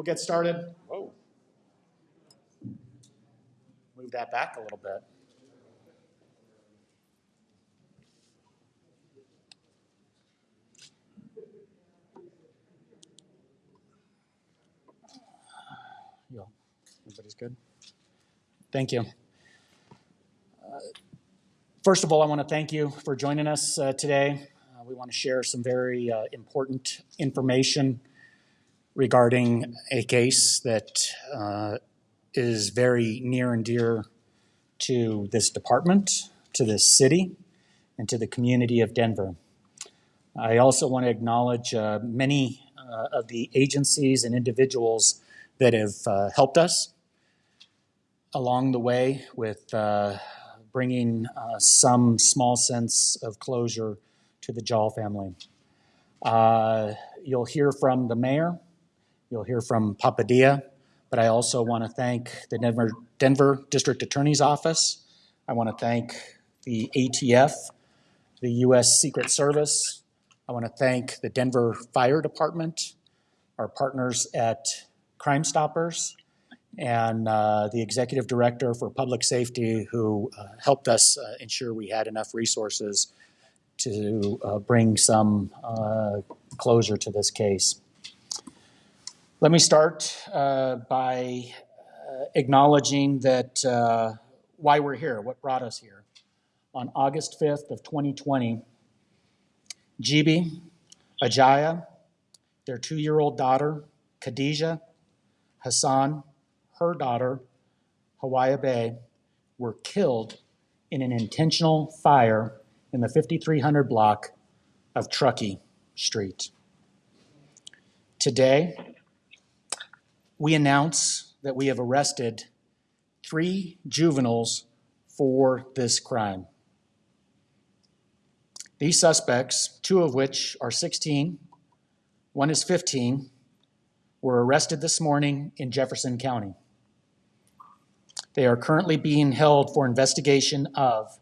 we'll get started. Whoa. Move that back a little bit. You all- Everybody's good? Thank you. Uh, First of all, I want to thank you for joining us uh, today. Uh, We want to share some very uh, important information regarding a case that uh, is very near and dear to this department, to this city, and to the community of Denver. I also want to acknowledge uh, many uh, of the agencies and individuals that have uh, helped us along the way with uh, bringing uh, some small sense of closure to the Diol family. Uh, You'll hear from the mayor, you'll hear from Papa Dia, but I also want to thank the Denver, Denver District Attorney's Office. I want to thank the ATF, the U.S. Secret Service. I want to thank the Denver Fire Department, our partners at Crime Stoppers, and uh, the executive director for public safety who uh, helped us uh, ensure we had enough resources to uh, bring some uh, closure to this case. Let me start uh, by uh, acknowledging that uh, why we're here, what brought us here. On August 5th of 2020, Gibi, Ajaya, their two-year-old daughter, Khadijah, Hassan, her daughter, Hawa Beye, were killed in an intentional fire in the 5300 block of Truckee Street. Today, we announce that we have arrested three juveniles for this crime. These suspects, two of which are 16, one is 15, were arrested this morning in Jefferson County. They are currently being held for investigation of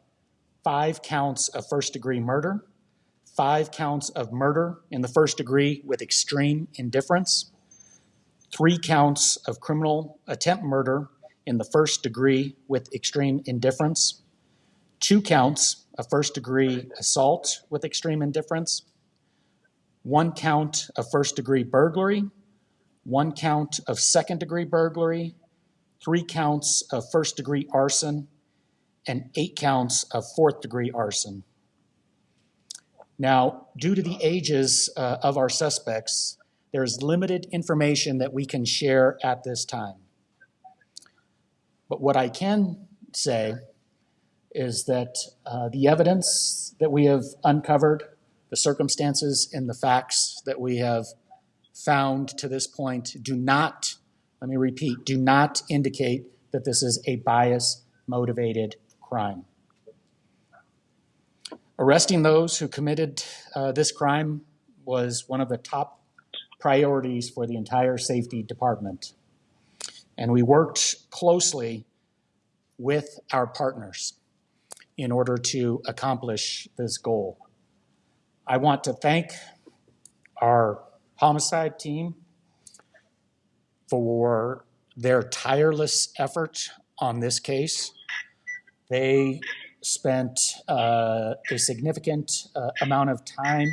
five counts of first degree murder, five counts of murder in the first degree with extreme indifference, three counts of criminal attempt murder in the first degree with extreme indifference, two counts of first degree assault with extreme indifference, one count of first degree burglary, one count of second degree burglary, three counts of first degree arson, and eight counts of fourth degree arson. Now, due to the ages uh, of our suspects, there is limited information that we can share at this time. But what I can say is that uh, the evidence that we have uncovered, the circumstances and the facts that we have found to this point do not, let me repeat, do not indicate that this is a bias motivated crime. Arresting those who committed uh, this crime was one of the top priorities for the entire safety department. And we worked closely with our partners in order to accomplish this goal. I want to thank our homicide team for their tireless effort on this case. They spent uh, a significant uh, amount of time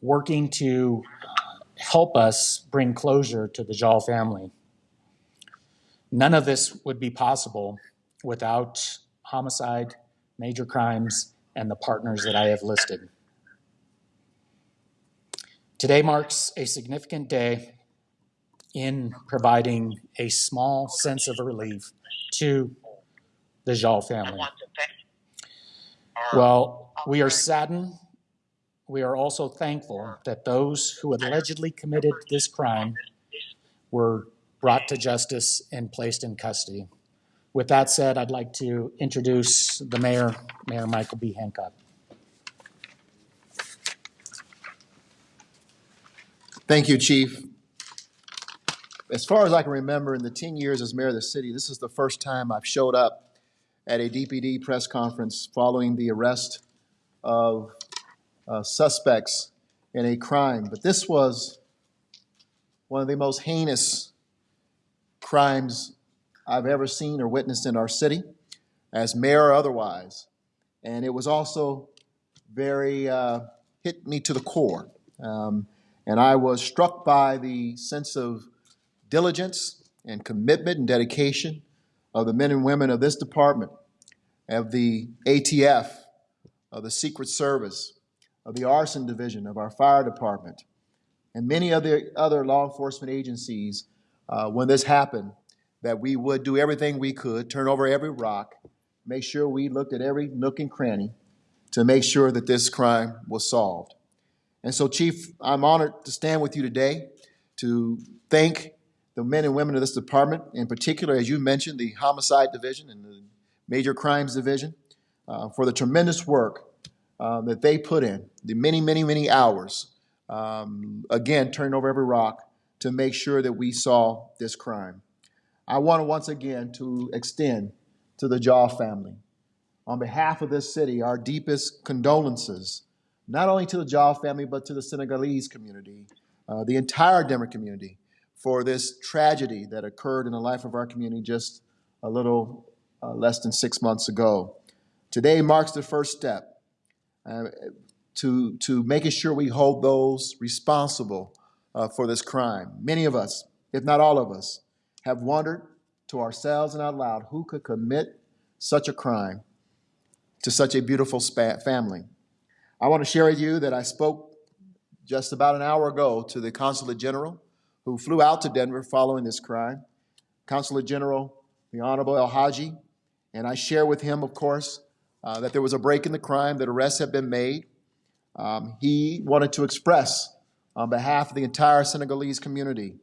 working to help us bring closure to the Diol family. None of this would be possible without homicide, major crimes, and the partners that I have listed. Today marks a significant day in providing a small sense of relief to the Diol family. want to thank our Well, we are saddened. We are also thankful that those who allegedly committed this crime were brought to justice and placed in custody. With that said, I'd like to introduce the mayor, Mayor Michael B. Hancock. Thank you, Chief. As far as I can remember, in the 10 years as mayor of the city, this is the first time I've showed up at a DPD press conference following the arrest of uh, suspects in a crime. But this was one of the most heinous crimes I've ever seen or witnessed in our city, as mayor or otherwise. And it was also very, uh, hit me to the core. Um, and I was struck by the sense of diligence and commitment and dedication of the men and women of this department, of the ATF, of the Secret Service, of the Arson Division, of our fire department, and many of the other law enforcement agencies uh, when this happened, that we would do everything we could, turn over every rock, make sure we looked at every nook and cranny to make sure that this crime was solved. And so, Chief, I'm honored to stand with you today to thank the men and women of this department, in particular, as you mentioned, the Homicide Division and the Major Crimes Division, uh, for the tremendous work uh, that they put in, the many, many, many hours, um, again, turning over every rock to make sure that we saw this crime. I want to once again to extend to the Diol family, on behalf of this city, our deepest condolences, not only to the Diol family, but to the Senegalese community, uh, the entire Denver community, for this tragedy that occurred in the life of our community just a little uh, less than six months ago. Today marks the first step uh, to, to making sure we hold those responsible uh, for this crime. Many of us, if not all of us, have wondered to ourselves and out loud who could commit such a crime to such a beautiful family. I want to share with you that I spoke just about an hour ago to the Consulate General who flew out to Denver following this crime, Consulate General, the Honorable El Haji, and I share with him, of course, uh, that there was a break in the crime, that arrests have been made. Um, he wanted to express, on behalf of the entire Senegalese community,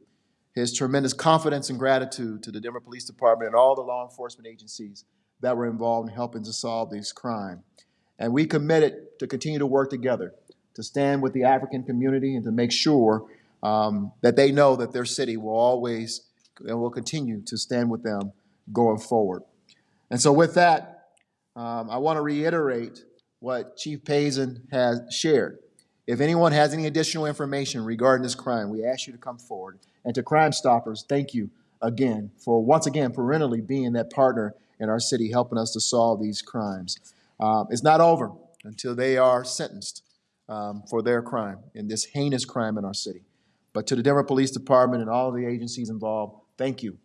his tremendous confidence and gratitude to the Denver Police Department and all the law enforcement agencies that were involved in helping to solve this crime. And we committed to continue to work together to stand with the African community and to make sure um, that they know that their city will always and will continue to stand with them going forward. And so, with that, um, I want to reiterate what Chief Pazen has shared. If anyone has any additional information regarding this crime, we ask you to come forward. And to Crime Stoppers, thank you again for once again perennially being that partner in our city, helping us to solve these crimes. Um, it's not over until they are sentenced um, for their crime in this heinous crime in our city. But to the Denver Police Department and all the agencies involved, thank you.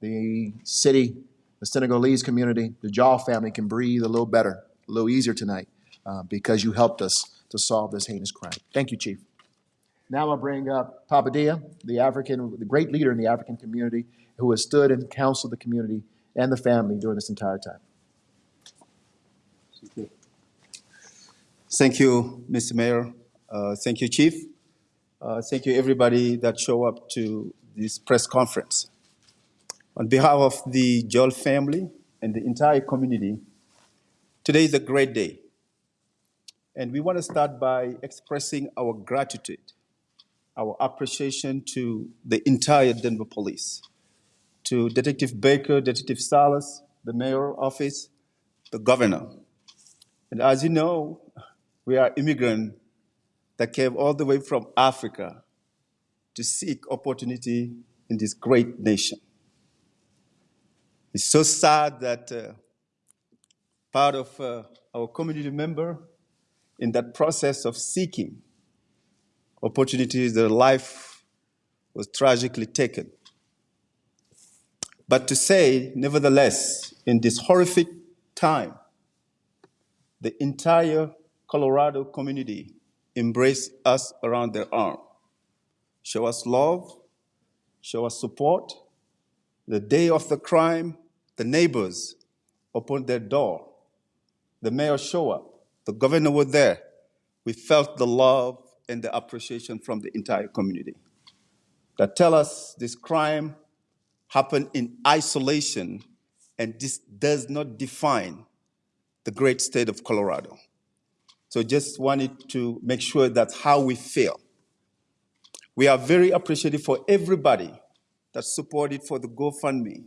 The city, the Senegalese community, the Diol family can breathe a little better, a little easier tonight uh, because you helped us to solve this heinous crime. Thank you, Chief. Now I'll bring up Papa Dia, the African, the great leader in the African community who has stood and counseled the community and the family during this entire time. Thank you, Mr. Mayor. Uh, thank you, Chief. Uh, thank you, everybody that show up to this press conference. On behalf of the Diol family and the entire community, today is a great day. And we want to start by expressing our gratitude, our appreciation to the entire Denver Police, to Detective Baker, Detective Salas, the mayor office, the governor. And as you know, we are immigrants that came all the way from Africa to seek opportunity in this great nation. It's so sad that uh, part of uh, our community member in that process of seeking opportunities, their life was tragically taken. But to say, nevertheless, in this horrific time, the entire Colorado community embrace us around their arm, show us love, show us support. The day of the crime, the neighbors opened their door. The mayor showed up. The governor was there. We felt the love and the appreciation from the entire community. That tell us this crime happened in isolation and this does not define the great state of Colorado. So just wanted to make sure that's how we feel. We are very appreciative for everybody that supported for the GoFundMe.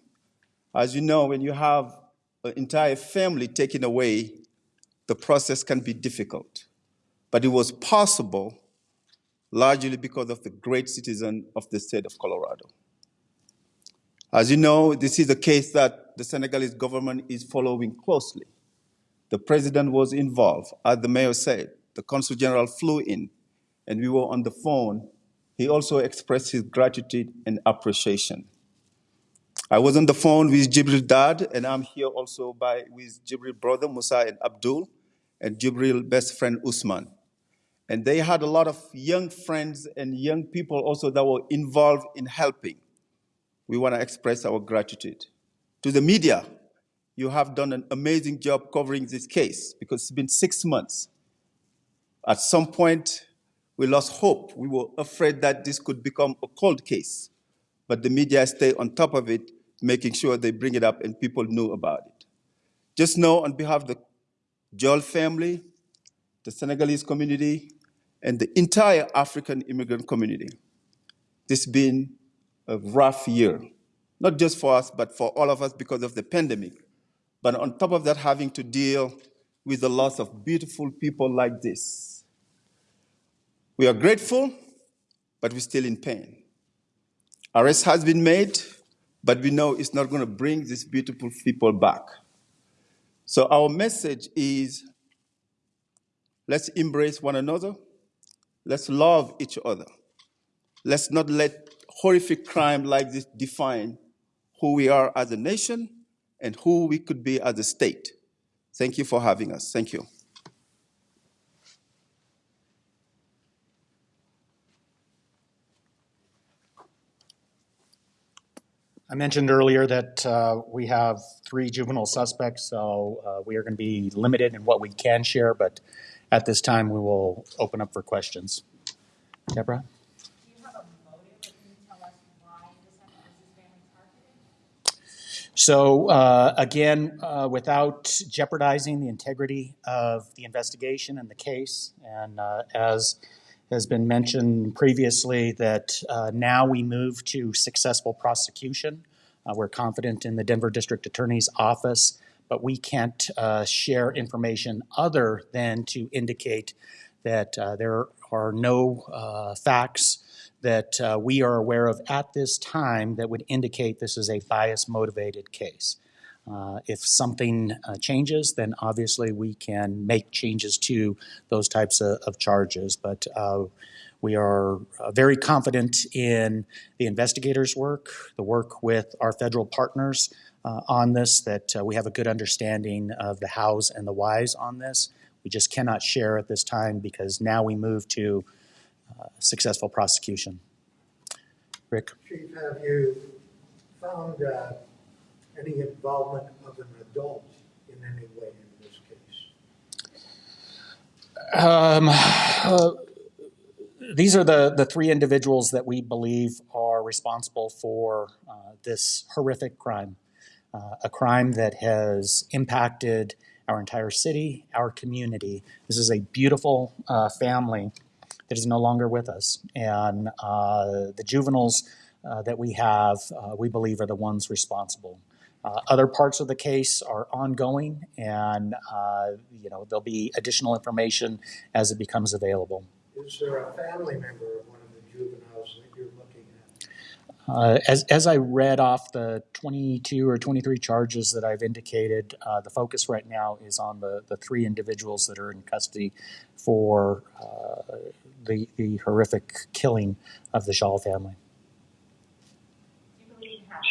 As you know, when you have an entire family taken away, the process can be difficult. But it was possible largely because of the great citizen of the state of Colorado. As you know, this is a case that the Senegalese government is following closely. The president was involved, as the mayor said. The consul general flew in, and we were on the phone. He also expressed his gratitude and appreciation. I was on the phone with Djibril dad, and I'm here also by with Djibril brother Musa and Abdul, and Djibril best friend Usman. And they had a lot of young friends and young people also that were involved in helping. We want to express our gratitude. To the media, you have done an amazing job covering this case because it's been six months. At some point, we lost hope. We were afraid that this could become a cold case. But the media stay on top of it, making sure they bring it up and people know about it. Just know on behalf of the Diol family, the Senegalese community, and the entire African immigrant community, this has been a rough year, not just for us, but for all of us because of the pandemic. But on top of that, having to deal with the loss of beautiful people like this. We are grateful, but we're still in pain. Arrest has been made, but we know it's not going to bring these beautiful people back. So our message is let's embrace one another, let's love each other. Let's not let horrific crime like this define who we are as a nation and who we could be as a state. Thank you for having us. Thank you. I mentioned earlier that uh, we have three juvenile suspects, so uh, we are going to be limited in what we can share, but at this time, we will open up for questions. Deborah? So uh, again, uh, without jeopardizing the integrity of the investigation and the case, and uh, as has been mentioned previously, that uh, now we move to successful prosecution. Uh, we're confident in the Denver District Attorney's Office, but we can't uh, share information other than to indicate that uh, there are no uh, facts that uh, we are aware of at this time that would indicate this is a bias motivated case. Uh, if something uh, changes, then obviously we can make changes to those types of, of charges. But uh, we are uh, very confident in the investigators' work, the work with our federal partners uh, on this, that we have a good understanding of the hows and the whys on this. We just cannot share at this time because now we move to successful prosecution. Rick? Chief, have you found any involvement of an adult in any way in this case? Um, uh, these are the, the three individuals that we believe are responsible for uh, this horrific crime. Uh, a crime that has impacted our entire city, our community. This is a beautiful uh, family that is no longer with us. And uh, the juveniles uh, that we have, uh, we believe, are the ones responsible. Uh, other parts of the case are ongoing, and uh, you know there'll be additional information as it becomes available. Is there a family member of one of the juveniles that you're looking at? Uh, as, as I read off the 22 or 23 charges that I've indicated, uh, the focus right now is on the, the three individuals that are in custody for uh, the, the horrific killing of the Shaw family.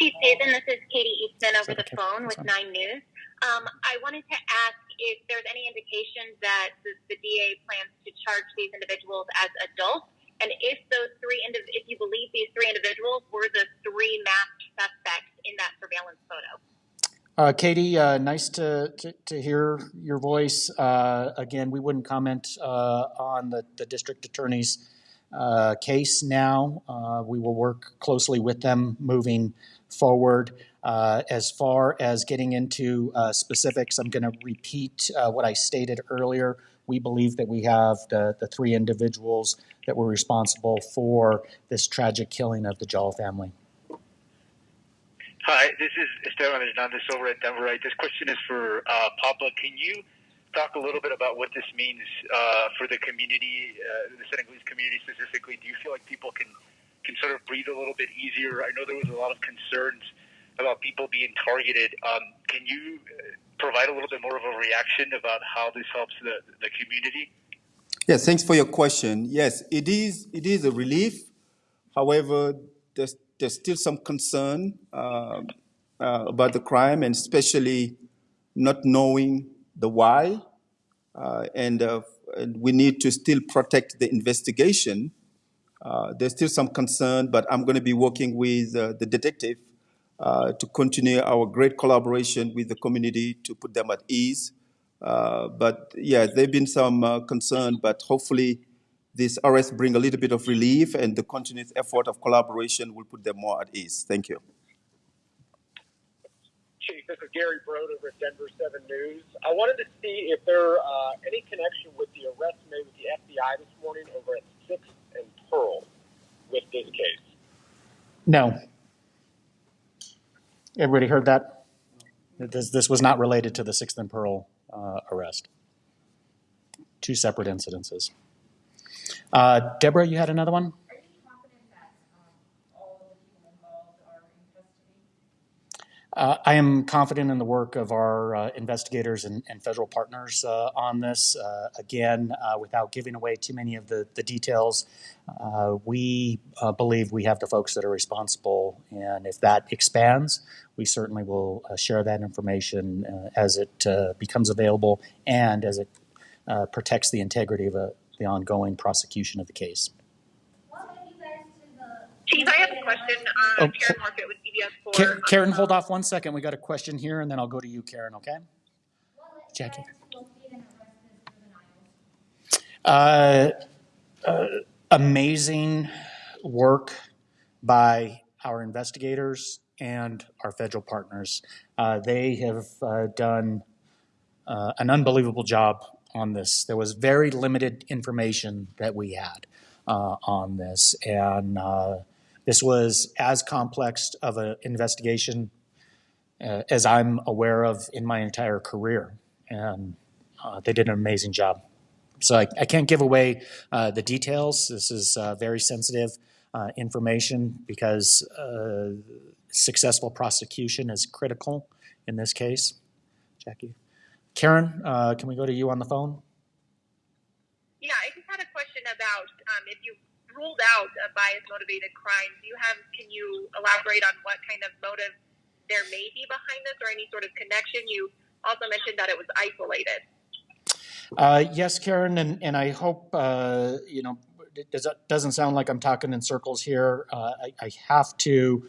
Chief Pazen, this is Katie Eastman over the phone with Nine News. Um, I wanted to ask if there's any indication that the, the DA plans to charge these individuals as adults, and if those three, indiv- if you believe these three individuals were the three masked suspects in that surveillance photo. Uh, Katie, uh, nice to, to, to hear your voice. Uh, again, we wouldn't comment uh, on the, the district attorney's uh, case now. Uh, we will work closely with them moving forward. Uh, as far as getting into uh, specifics, I'm going to repeat uh, what I stated earlier. We believe that we have the, the three individuals that were responsible for this tragic killing of the Diol family. Hi, this is Esteban Hernandez over at Denverite. This question is for uh, Papa. Can you talk a little bit about what this means uh, for the community, uh, the Senegalese community specifically? Do you feel like people can can sort of breathe a little bit easier? I know there was a lot of concerns about people being targeted. Um, can you uh, provide a little bit more of a reaction about how this helps the the community? Yes, thanks for your question. Yes, it is. It is a relief. However, there's there's still some concern um, uh, about the crime, and especially not knowing the why. Uh, and, uh, and we need to still protect the investigation. Uh, there's still some concern, but I'm going to be working with uh, the detective uh, to continue our great collaboration with the community to put them at ease. But yeah, there've been some concern, but hopefully this arrest bring a little bit of relief and the continuous effort of collaboration will put them more at ease. Thank you. Chief, this is Gary Brode over Denver 7 News. I wanted to see if there uh, any connection with the arrest made with the FBI this morning over at 6th and Pearl with this case. No. Everybody heard that? This, this was not related to the Sixth and Pearl uh, arrest. Two separate incidences. Uh, Deborah, you had another one? Are you confident that, um, all of the people involved are in custody? Uh, I am confident in the work of our uh, investigators and, and federal partners uh, on this. Uh, again, uh, without giving away too many of the, the details, uh, we believe we have the folks that are responsible. And if that expands, we certainly will share that information as it becomes available and as it protects the integrity of a, the ongoing prosecution of the case. What led you guys to Chief, I have a question. Oh, Uh, Karen Morfitt with CBS 4. Karen, Karen, hold off one second. We got a question here, and then I'll go to you, Karen, okay? What led you Jackie. guys to locate and arrest this juveniles? Uh, uh, amazing work by our investigators and our federal partners. Uh, they have uh, done uh, an unbelievable job on this. There was very limited information that we had uh, on this, and uh, this was as complex of an investigation uh, as I'm aware of in my entire career, and uh, they did an amazing job. So I, I can't give away uh, the details. This is uh, very sensitive uh, information because uh, successful prosecution is critical in this case. Jackie. Karen, can we go to you on the phone? Yeah, I just had a question about um, if you ruled out a bias motivated crime. Do you have? Can you elaborate on what kind of motive there may be behind this, or any sort of connection? You also mentioned that it was isolated. Uh, yes, Karen, and, and I hope, uh, you know, it does, doesn't sound like I'm talking in circles here. Uh, I, I have to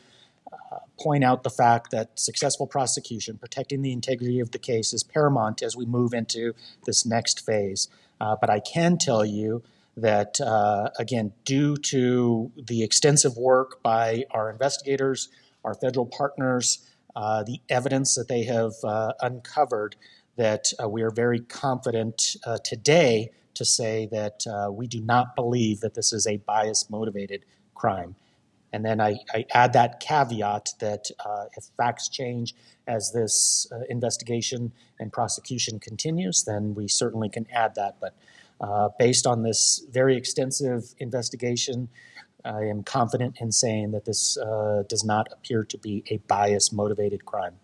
uh, point out the fact that successful prosecution, protecting the integrity of the case, is paramount as we move into this next phase. Uh, but I can tell you that, uh, again, due to the extensive work by our investigators, our federal partners, uh, the evidence that they have uh, uncovered, that uh, we are very confident uh, today to say that uh, we do not believe that this is a bias motivated crime. And then I, I add that caveat that if facts change as this investigation and prosecution continues, then we certainly can add that. But uh, based on this very extensive investigation, I am confident in saying that this uh, does not appear to be a bias motivated crime.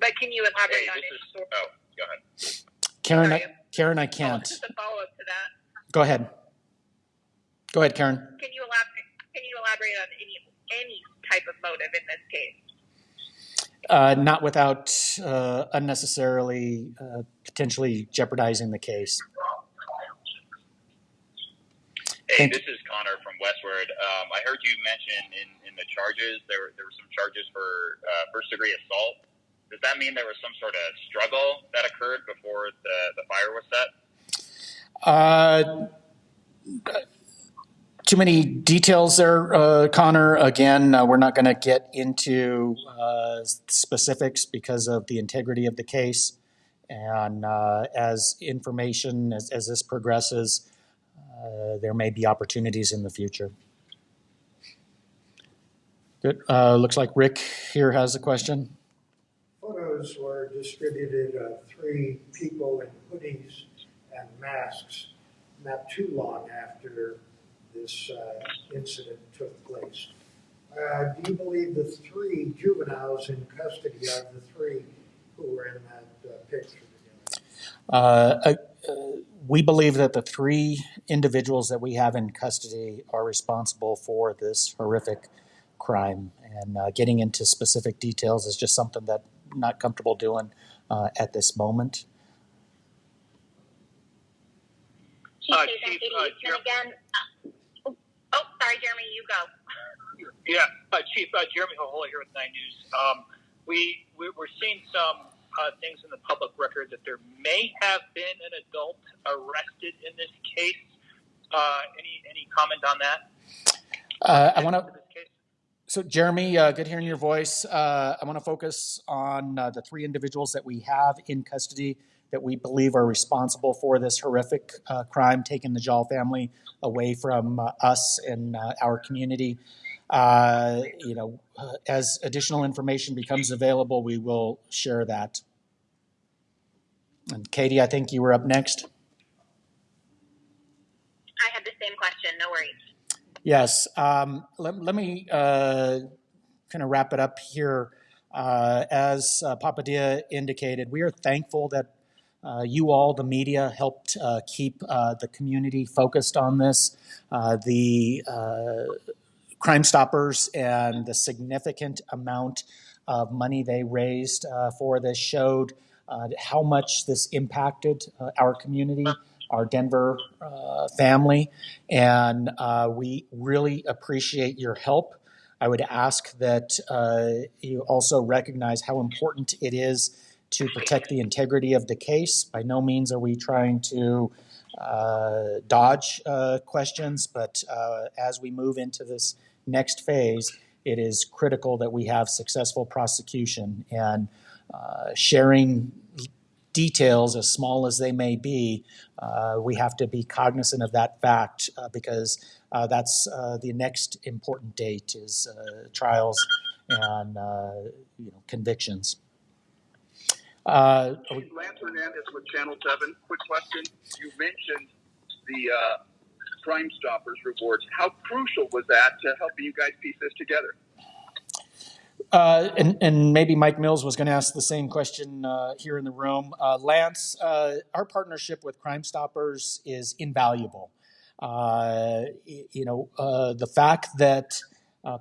But can you elaborate Hey, on this it? is, oh, go ahead. Karen, I, Karen, I Oh, can't. just a follow up to that. Go ahead. Go ahead, Karen. Can you elaborate? Can you elaborate on any any type of motive in this case? Uh, not without uh, unnecessarily uh, potentially jeopardizing the case. Hey, this is Connor from Westword. Um, I heard you mention in, in the charges there there were some charges for uh, first degree assault. Does that mean there was some sort of struggle that occurred before the, the fire was set? Uh, too many details there, uh, Connor. Again, uh, we're not going to get into uh, specifics because of the integrity of the case. And uh, as information, as, as this progresses, uh, there may be opportunities in the future. Good. Uh, looks like Rick here has a question. Photos were distributed of three people in hoodies and masks not too long after this uh, incident took place. Uh, Do you believe the three juveniles in custody are the three who were in that uh, picture together? Uh, uh, we believe that the three individuals that we have in custody are responsible for this horrific crime. And uh, getting into specific details is just something that I'm not comfortable doing uh, at this moment. Chief Uh, Chief, Katie uh, Eastman again. Uh, oh, oh, sorry, Jeremy, you go. Yeah, uh, Chief uh, Jeremy Jojola here with Nine News. Um, we, we we're seeing some uh, things in the public record that there may have been an adult arrested in this case. Uh, any any comment on that? Uh, I want to. For this case? So, Jeremy, uh, good hearing your voice. Uh, I want to focus on uh, the three individuals that we have in custody that we believe are responsible for this horrific uh, crime, taking the Diol family away from us and uh, our community. Uh, you know, as additional information becomes available, we will share that. And Katie, I think you were up next. I had the same question. No worries. Yes. Um, let, let me uh, kind of wrap it up here. Uh, as uh, Papa Dia indicated, we are thankful that uh, you all, the media, helped uh, keep uh, the community focused on this. Uh, the uh, Crime Stoppers and the significant amount of money they raised uh, for this showed uh, how much this impacted uh, our community, our Denver uh, family, and uh, we really appreciate your help. I would ask that uh, you also recognize how important it is to protect the integrity of the case. By no means are we trying to dodge questions, but as we move into this next phase, it is critical that we have successful prosecution and uh, sharing details, as small as they may be, uh, we have to be cognizant of that fact uh, because uh, that's uh, the next important date is uh, trials and you know convictions. Uh, Lance Hernandez with Channel 7. Quick question. You mentioned the Crime Stoppers rewards. How crucial was that to helping you guys piece this together? Uh, and, and maybe Mike Mills was going to ask the same question uh, here in the room. Uh, Lance, uh, our partnership with Crime Stoppers is invaluable. Uh, you know, uh, the fact that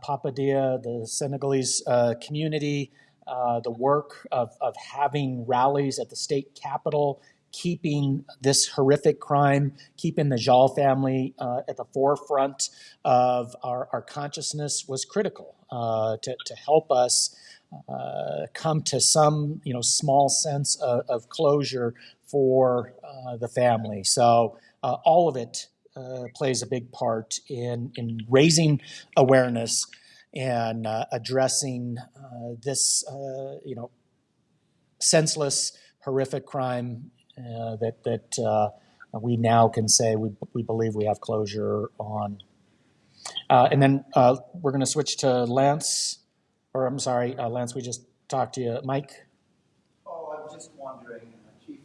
Papa Dia, the Senegalese community, the work of, of having rallies at the state capitol, keeping this horrific crime, keeping the Diol family uh, at the forefront of our, our consciousness was critical uh, to, to help us uh, come to some you know small sense of, of closure for uh, the family. So uh, all of it uh, plays a big part in in raising awareness and addressing this you know senseless, horrific crime that that uh, we now can say we we believe we have closure on. Uh, and then uh, we're going to switch to Lance, or I'm sorry, uh, Lance. We just talked to you, Mike. Oh, I'm just wondering, uh, Chief,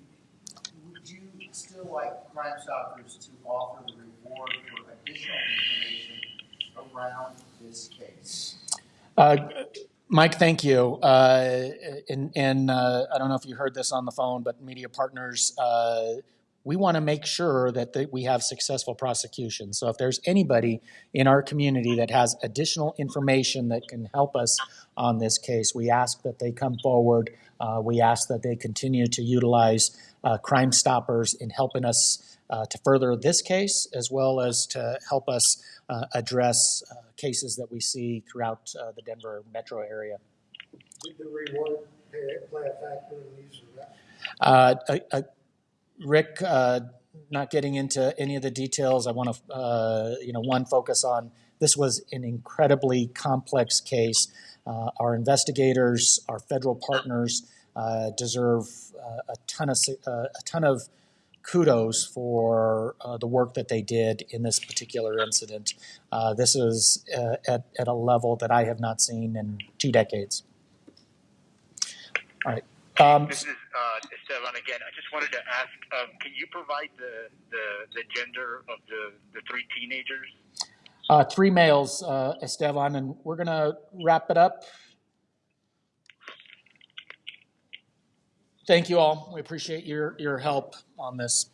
would you still like Crime Stoppers to offer the reward for additional information around this case? Uh, Mike, thank you. Uh, and and uh, I don't know if you heard this on the phone, but media partners, uh, we want to make sure that we have successful prosecution. So if there's anybody in our community that has additional information that can help us on this case, we ask that they come forward. Uh, we ask that they continue to utilize uh, Crime Stoppers in helping us uh, to further this case, as well as to help us uh, address uh, cases that we see throughout uh, the Denver metro area. Did the reward play a factor in these arrests? Uh, uh, Rick, uh, not getting into any of the details, I want to, uh, you know, one, focus on this was an incredibly complex case. Uh, our investigators, our federal partners uh, deserve uh, a ton of uh, a ton of kudos for uh, the work that they did in this particular incident. Uh, this is uh, at, at a level that I have not seen in two decades. All right. Um, This is uh, Esteban again. I just wanted to ask, um, can you provide the, the, the gender of the, the three teenagers? uh, three males, uh, Esteban, and we're going to wrap it up. Thank you all. We appreciate your, your help on this.